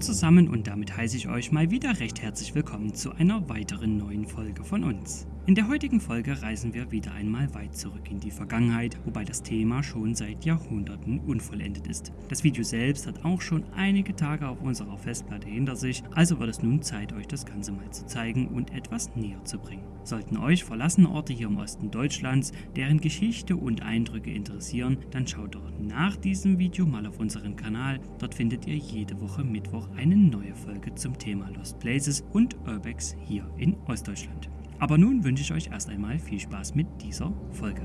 zusammen und damit heiße ich euch mal wieder recht herzlich willkommen zu einer weiteren neuen Folge von uns. In der heutigen Folge reisen wir wieder einmal weit zurück in die Vergangenheit, wobei das Thema schon seit Jahrhunderten unvollendet ist. Das Video selbst hat auch schon einige Tage auf unserer Festplatte hinter sich, also wird es nun Zeit, euch das Ganze mal zu zeigen und etwas näher zu bringen. Sollten euch verlassene Orte hier im Osten Deutschlands, deren Geschichte und Eindrücke interessieren, dann schaut doch nach diesem Video mal auf unseren Kanal. Dort findet ihr jede Woche Mittwoch eine neue Folge zum Thema Lost Places und Urbex hier in Ostdeutschland. Aber nun wünsche ich euch erst einmal viel Spaß mit dieser Folge.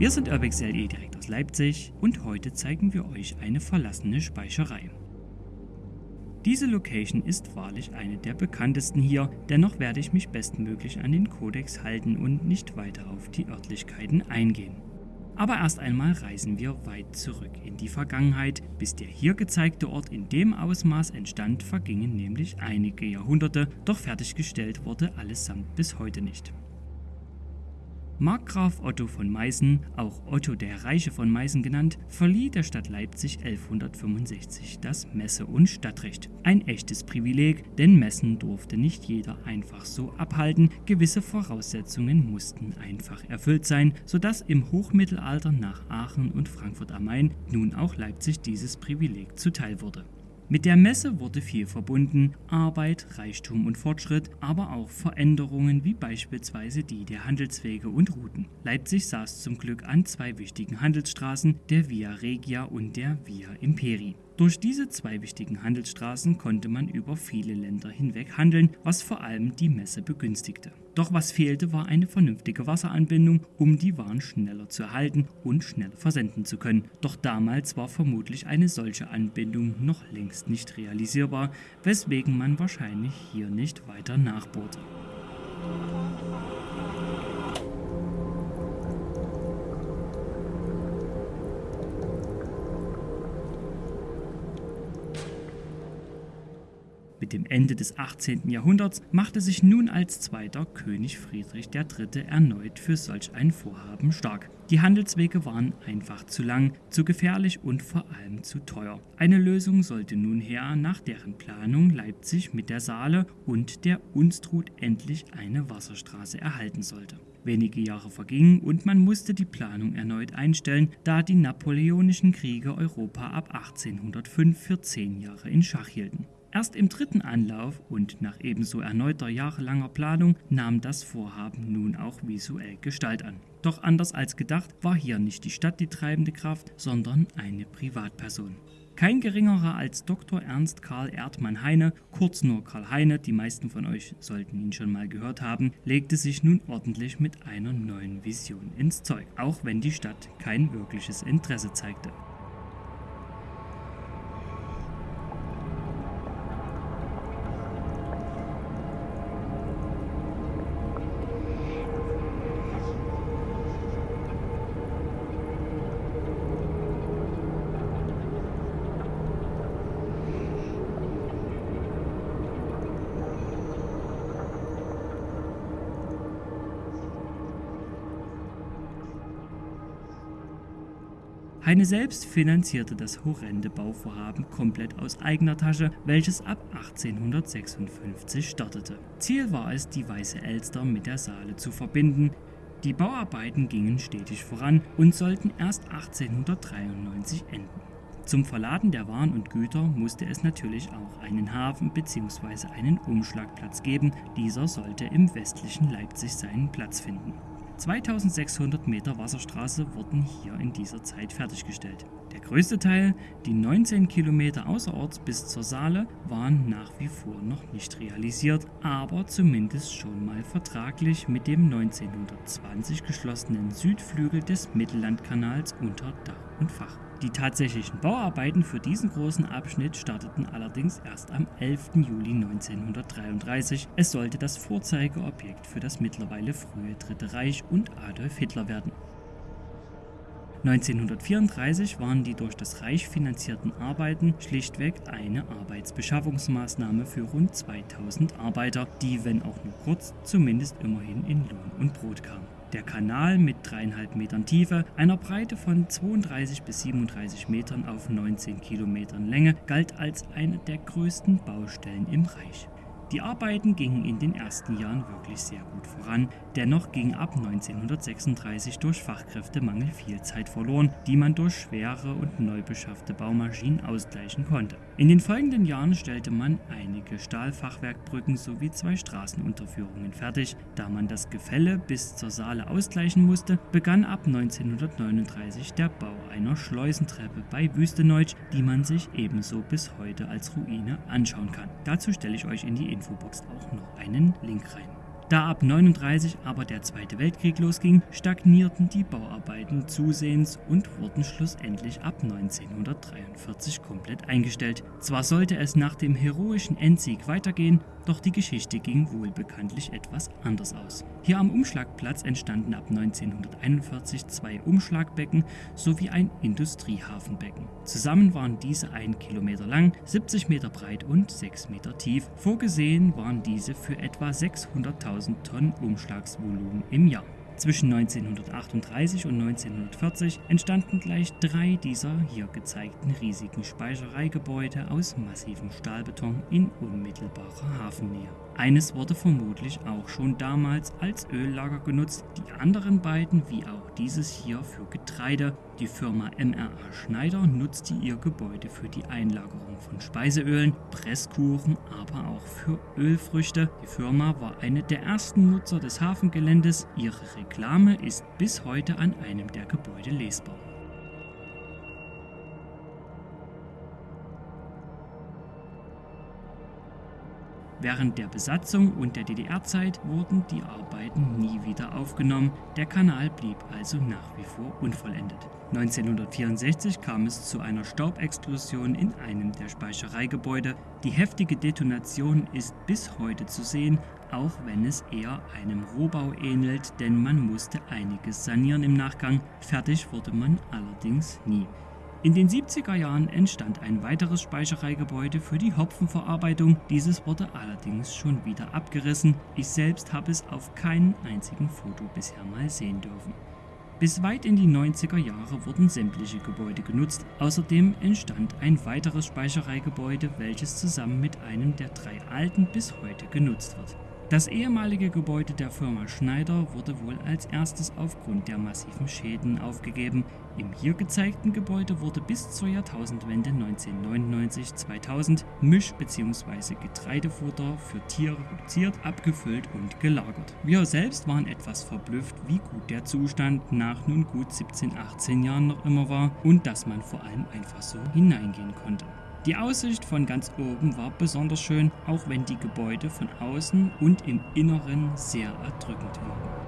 Wir sind UrbexLE direkt aus Leipzig und heute zeigen wir euch eine verlassene Speicherei. Diese Location ist wahrlich eine der bekanntesten hier, dennoch werde ich mich bestmöglich an den Kodex halten und nicht weiter auf die Örtlichkeiten eingehen. Aber erst einmal reisen wir weit zurück in die Vergangenheit. Bis der hier gezeigte Ort in dem Ausmaß entstand, vergingen nämlich einige Jahrhunderte, doch fertiggestellt wurde allesamt bis heute nicht. Markgraf Otto von Meißen, auch Otto der Reiche von Meißen genannt, verlieh der Stadt Leipzig 1165 das Messe- und Stadtrecht. Ein echtes Privileg, denn Messen durfte nicht jeder einfach so abhalten, gewisse Voraussetzungen mussten einfach erfüllt sein, sodass im Hochmittelalter nach Aachen und Frankfurt am Main nun auch Leipzig dieses Privileg zuteil wurde. Mit der Messe wurde viel verbunden, Arbeit, Reichtum und Fortschritt, aber auch Veränderungen wie beispielsweise die der Handelswege und Routen. Leipzig saß zum Glück an zwei wichtigen Handelsstraßen, der Via Regia und der Via Imperi. Durch diese zwei wichtigen Handelsstraßen konnte man über viele Länder hinweg handeln, was vor allem die Messe begünstigte. Doch was fehlte, war eine vernünftige Wasseranbindung, um die Waren schneller zu erhalten und schneller versenden zu können. Doch damals war vermutlich eine solche Anbindung noch längst nicht realisierbar, weswegen man wahrscheinlich hier nicht weiter nachbohrte. Mit dem Ende des 18. Jahrhunderts machte sich nun als zweiter König Friedrich III. erneut für solch ein Vorhaben stark. Die Handelswege waren einfach zu lang, zu gefährlich und vor allem zu teuer. Eine Lösung sollte nun her, nach deren Planung Leipzig mit der Saale und der Unstrut endlich eine Wasserstraße erhalten sollte. Wenige Jahre vergingen und man musste die Planung erneut einstellen, da die napoleonischen Kriege Europa ab 1805 für zehn Jahre in Schach hielten. Erst im dritten Anlauf und nach ebenso erneuter jahrelanger Planung nahm das Vorhaben nun auch visuell Gestalt an. Doch anders als gedacht war hier nicht die Stadt die treibende Kraft, sondern eine Privatperson. Kein geringerer als Dr. Ernst Karl Erdmann Heine, kurz nur Karl Heine, die meisten von euch sollten ihn schon mal gehört haben, legte sich nun ordentlich mit einer neuen Vision ins Zeug, auch wenn die Stadt kein wirkliches Interesse zeigte. Heine selbst finanzierte das horrende Bauvorhaben komplett aus eigener Tasche, welches ab 1856 startete. Ziel war es, die Weiße Elster mit der Saale zu verbinden. Die Bauarbeiten gingen stetig voran und sollten erst 1893 enden. Zum Verladen der Waren und Güter musste es natürlich auch einen Hafen bzw. einen Umschlagplatz geben. Dieser sollte im westlichen Leipzig seinen Platz finden. 2600 Meter Wasserstraße wurden hier in dieser Zeit fertiggestellt. Der größte Teil, die 19 Kilometer außerorts bis zur Saale, waren nach wie vor noch nicht realisiert, aber zumindest schon mal vertraglich mit dem 1920 geschlossenen Südflügel des Mittellandkanals unter Dach und Fach. Die tatsächlichen Bauarbeiten für diesen großen Abschnitt starteten allerdings erst am 11. Juli 1933. Es sollte das Vorzeigeobjekt für das mittlerweile frühe Dritte Reich und Adolf Hitler werden. 1934 waren die durch das Reich finanzierten Arbeiten schlichtweg eine Arbeitsbeschaffungsmaßnahme für rund 2000 Arbeiter, die, wenn auch nur kurz, zumindest immerhin in Lohn und Brot kamen. Der Kanal mit dreieinhalb Metern Tiefe, einer Breite von 32 bis 37 Metern auf 19 Kilometern Länge, galt als eine der größten Baustellen im Reich. Die Arbeiten gingen in den ersten Jahren wirklich sehr gut voran, dennoch ging ab 1936 durch Fachkräftemangel viel Zeit verloren, die man durch schwere und neu beschaffte Baumaschinen ausgleichen konnte. In den folgenden Jahren stellte man einige Stahlfachwerkbrücken sowie zwei Straßenunterführungen fertig. Da man das Gefälle bis zur Saale ausgleichen musste, begann ab 1939 der Bau einer Schleusentreppe bei Wüsteneutsch, die man sich ebenso bis heute als Ruine anschauen kann. Dazu stelle ich euch in die Infobox auch noch einen Link rein. Da ab 39 aber der Zweite Weltkrieg losging, stagnierten die Bauarbeiten zusehends und wurden schlussendlich ab 1943 komplett eingestellt. Zwar sollte es nach dem heroischen Endsieg weitergehen, doch die Geschichte ging wohl bekanntlich etwas anders aus. Hier am Umschlagplatz entstanden ab 1941 zwei Umschlagbecken sowie ein Industriehafenbecken. Zusammen waren diese 1 Kilometer lang, 70 Meter breit und 6 Meter tief. Vorgesehen waren diese für etwa 600.000 Tonnen Umschlagsvolumen im Jahr. Zwischen 1938 und 1940 entstanden gleich drei dieser hier gezeigten riesigen Speichereigebäude aus massivem Stahlbeton in unmittelbarer Hafennähe. Eines wurde vermutlich auch schon damals als Öllager genutzt, die anderen beiden, wie auch dieses hier für Getreide. Die Firma MRA Schneider nutzte ihr Gebäude für die Einlagerung von Speiseölen, Presskuchen, aber auch für Ölfrüchte. Die Firma war eine der ersten Nutzer des Hafengeländes. Ihre Reklame ist bis heute an einem der Gebäude lesbar. Während der Besatzung und der DDR-Zeit wurden die Arbeiten nie wieder aufgenommen, der Kanal blieb also nach wie vor unvollendet. 1964 kam es zu einer Staubexplosion in einem der Speichereigebäude. Die heftige Detonation ist bis heute zu sehen, auch wenn es eher einem Rohbau ähnelt, denn man musste einiges sanieren im Nachgang. Fertig wurde man allerdings nie. In den 70er Jahren entstand ein weiteres Speichereigebäude für die Hopfenverarbeitung. Dieses wurde allerdings schon wieder abgerissen. Ich selbst habe es auf keinem einzigen Foto bisher mal sehen dürfen. Bis weit in die 90er Jahre wurden sämtliche Gebäude genutzt. Außerdem entstand ein weiteres Speichereigebäude, welches zusammen mit einem der drei alten bis heute genutzt wird. Das ehemalige Gebäude der Firma Schneider wurde wohl als erstes aufgrund der massiven Schäden aufgegeben. Im hier gezeigten Gebäude wurde bis zur Jahrtausendwende 1999-2000 Misch- bzw. Getreidefutter für Tiere produziert, abgefüllt und gelagert. Wir selbst waren etwas verblüfft, wie gut der Zustand nach nun gut 17, 18 Jahren noch immer war und dass man vor allem einfach so hineingehen konnte. Die Aussicht von ganz oben war besonders schön, auch wenn die Gebäude von außen und im Inneren sehr erdrückend wirken.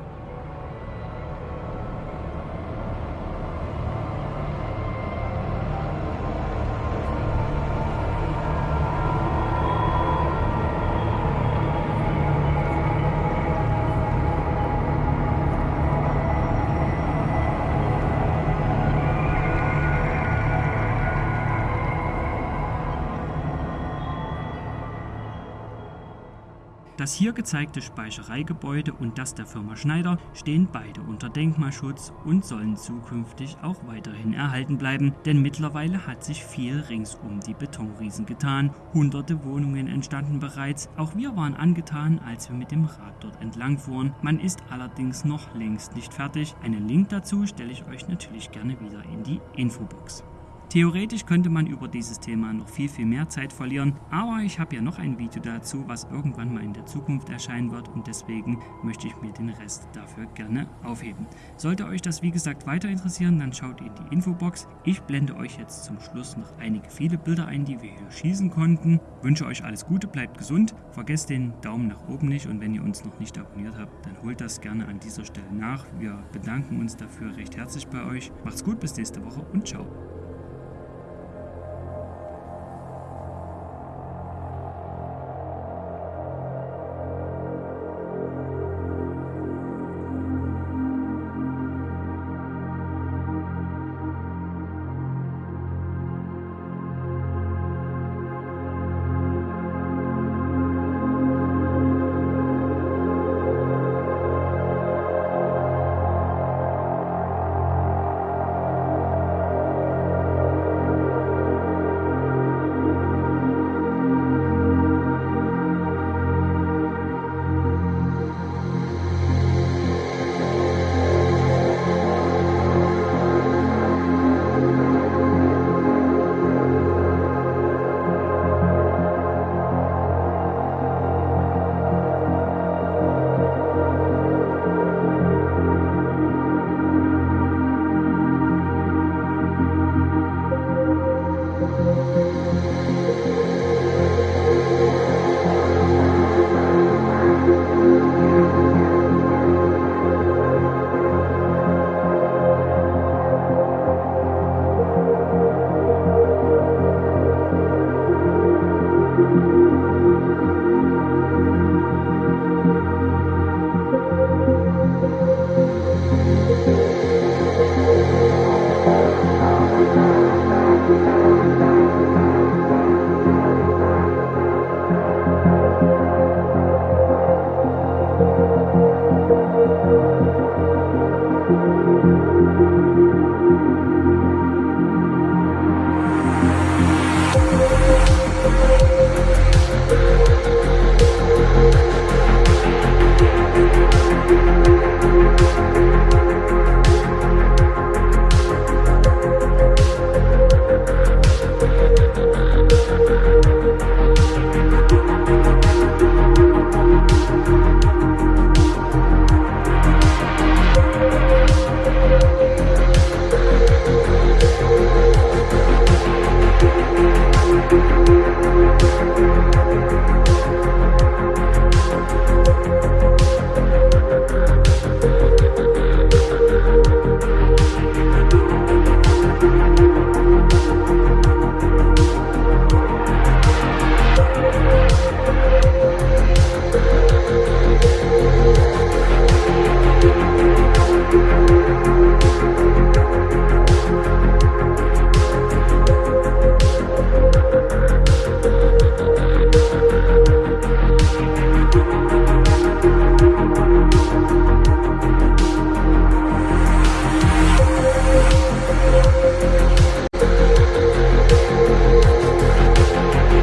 Das hier gezeigte Speichereigebäude und das der Firma Schneider stehen beide unter Denkmalschutz und sollen zukünftig auch weiterhin erhalten bleiben, denn mittlerweile hat sich viel rings um die Betonriesen getan. Hunderte Wohnungen entstanden bereits. Auch wir waren angetan, als wir mit dem Rad dort entlang fuhren. Man ist allerdings noch längst nicht fertig. Einen Link dazu stelle ich euch natürlich gerne wieder in die Infobox. Theoretisch könnte man über dieses Thema noch viel, viel mehr Zeit verlieren, aber ich habe ja noch ein Video dazu, was irgendwann mal in der Zukunft erscheinen wird und deswegen möchte ich mir den Rest dafür gerne aufheben. Sollte euch das wie gesagt weiter interessieren, dann schaut in die Infobox. Ich blende euch jetzt zum Schluss noch einige viele Bilder ein, die wir hier schießen konnten. Wünsche euch alles Gute, bleibt gesund, vergesst den Daumen nach oben nicht und wenn ihr uns noch nicht abonniert habt, dann holt das gerne an dieser Stelle nach. Wir bedanken uns dafür recht herzlich bei euch. Macht's gut, bis nächste Woche und ciao.